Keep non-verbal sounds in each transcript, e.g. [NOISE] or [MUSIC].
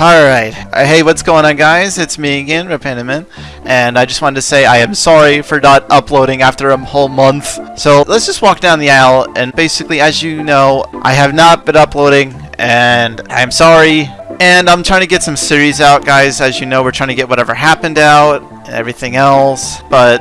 Alright, uh, hey what's going on guys, it's me again, Repentiman, and I just wanted to say I am sorry for not uploading after a whole month. So let's just walk down the aisle, and basically as you know, I have not been uploading, and I'm sorry, and I'm trying to get some series out guys, as you know we're trying to get whatever happened out, and everything else, but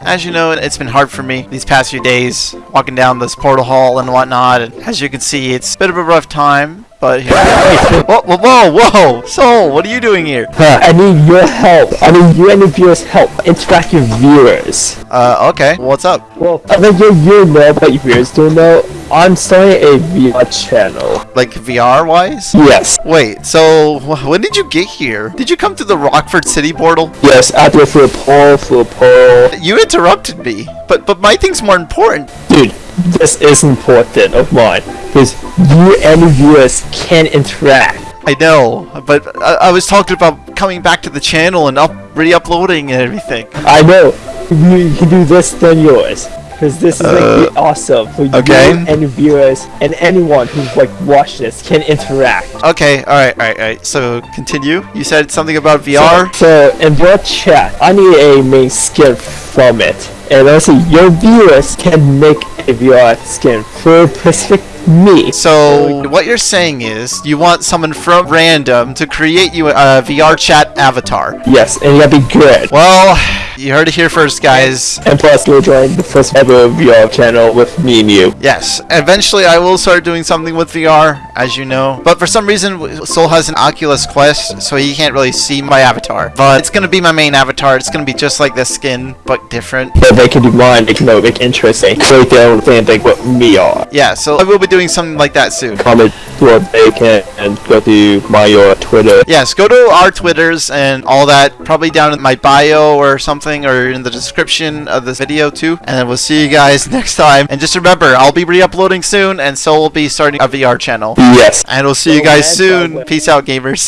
as you know, it's been hard for me these past few days, walking down this portal hall and whatnot, and as you can see, it's a bit of a rough time, but here [LAUGHS] Whoa, whoa, whoa, whoa! Soul, what are you doing here? Huh, [LAUGHS] I need your help. I need you and the viewers' help. Interact with viewers. Uh, okay, what's up? Well, I think you, you know, but your viewers don't know. I'm starting a VR channel. Like VR-wise? Yes. Wait, so when did you get here? Did you come to the Rockford City portal? Yes, I do it through a poll, through a poll. You interrupted me, but but my thing's more important. Dude, this is important of mine. Because you and the viewers can interact. I know, but I, I was talking about coming back to the channel and up re-uploading and everything. I know. You can do this than yours. Because this is like Uh, awesome for okay. you and the viewers and anyone who like watch this can interact. Okay, alright, alright, alright. So, continue. You said something about VR? So, in your chat, I need a main skin from it. And also, your viewers can make a VR skin for specific me. So, what you're saying is, you want someone from random to create you a VR chat avatar. Yes, and you gotta be good. Well, you heard it here first, guys. And plus, you'll join the first ever VR channel with me and you. Yes, eventually I will start doing something with VR, as you know. But for some reason, Soul has an Oculus Quest, so he can't really see my avatar. But it's gonna be my main avatar. It's gonna be just like this skin, but different. But they can do mine, they can make it interesting. Create their own thing like what me are. Yeah, so I will be doing something like that soon. Comment what they can and go to my or Twitter. Yes, go to our Twitters and all that, probably down in my bio or something, or in the description of this video too. And then we'll see you guys [LAUGHS] next time. And just remember, I'll be re-uploading soon, and so we'll be starting a VR channel. Yes. And we'll see you Oh, guys soon. Peace out, gamers.